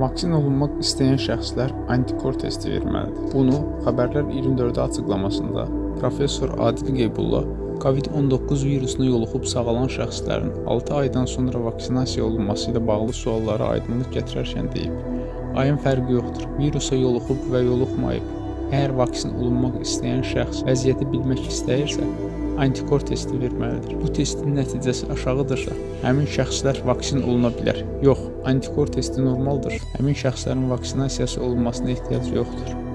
Vaksin olunmaq istəyən şəxslər antikor testi verməlidir. Bunu Xəbərlər 24-də açıqlamasında professor Adil Qeybulla COVID-19 virusuna yoluxub sağalan şəxslərin 6 aydan sonra vaksinasiya olunması ilə bağlı suallara aydınlıq gətirərkən deyib: "Ayın fərqi yoxdur. Virusa yoluxub və yoluxmayıb. Əgər vaksin olunmaq istəyən şəxs vəziyyəti bilmək istəyirsə, antikor testi verməlidir. Bu testin nəticəsi aşağıdırsa, həmin şəxslər vaksin oluna bilər. Yox, antikor testi normaldır. Həmin şəxslərin vaksinasiyası olunmasına ehtiyac yoxdur."